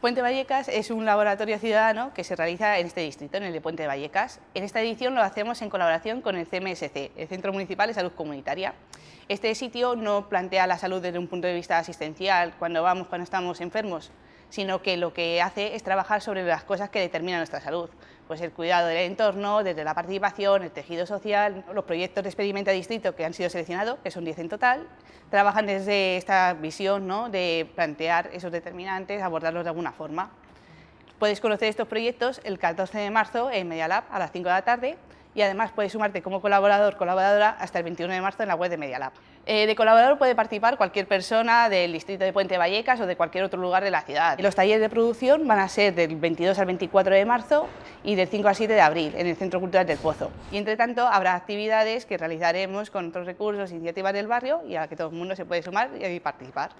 Puente Vallecas es un laboratorio ciudadano que se realiza en este distrito, en el de Puente Vallecas. En esta edición lo hacemos en colaboración con el CMSC, el Centro Municipal de Salud Comunitaria. Este sitio no plantea la salud desde un punto de vista asistencial, cuando vamos, cuando estamos enfermos, sino que lo que hace es trabajar sobre las cosas que determinan nuestra salud, pues el cuidado del entorno, desde la participación, el tejido social, los proyectos de experimento distrito que han sido seleccionados, que son 10 en total, trabajan desde esta visión ¿no? de plantear esos determinantes, abordarlos de alguna forma. Puedes conocer estos proyectos el 14 de marzo en Media Lab a las 5 de la tarde y además puedes sumarte como colaborador colaboradora hasta el 21 de marzo en la web de Media Lab. Eh, de colaborador puede participar cualquier persona del distrito de Puente Vallecas o de cualquier otro lugar de la ciudad. Los talleres de producción van a ser del 22 al 24 de marzo y del 5 al 7 de abril en el Centro Cultural del Pozo. Y entre tanto habrá actividades que realizaremos con otros recursos, iniciativas del barrio y a las que todo el mundo se puede sumar y participar.